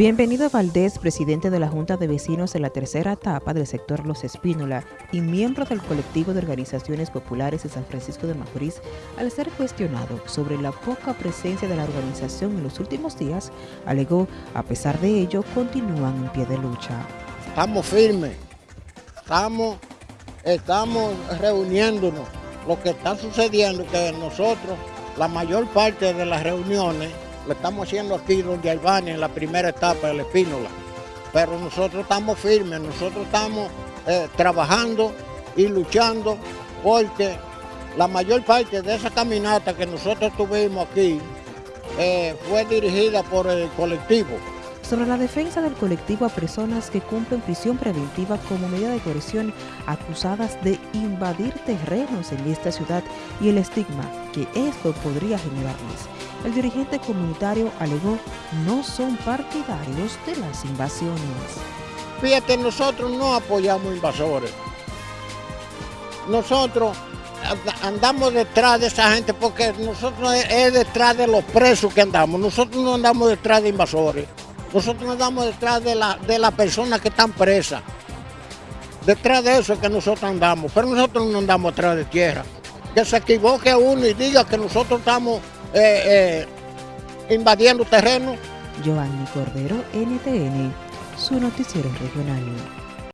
Bienvenido Valdés, presidente de la Junta de Vecinos de la tercera etapa del sector Los Espínola y miembro del colectivo de organizaciones populares de San Francisco de Macorís, al ser cuestionado sobre la poca presencia de la organización en los últimos días, alegó, a pesar de ello, continúan en pie de lucha. Estamos firmes, estamos, estamos reuniéndonos. Lo que está sucediendo es que nosotros, la mayor parte de las reuniones, lo estamos haciendo aquí donde Albania, en la primera etapa de la Espínola. Pero nosotros estamos firmes, nosotros estamos eh, trabajando y luchando porque la mayor parte de esa caminata que nosotros tuvimos aquí eh, fue dirigida por el colectivo sobre la defensa del colectivo a personas que cumplen prisión preventiva como medida de coerción acusadas de invadir terrenos en esta ciudad y el estigma que esto podría generarles. El dirigente comunitario alegó no son partidarios de las invasiones. Fíjate, nosotros no apoyamos invasores. Nosotros andamos detrás de esa gente porque nosotros es detrás de los presos que andamos. Nosotros no andamos detrás de invasores. Nosotros nos damos detrás de la, de la persona que están presas. Detrás de eso es que nosotros andamos, pero nosotros no andamos detrás de tierra. Que se equivoque uno y diga que nosotros estamos eh, eh, invadiendo terreno. Giovanni Cordero, NTN, su noticiero regional.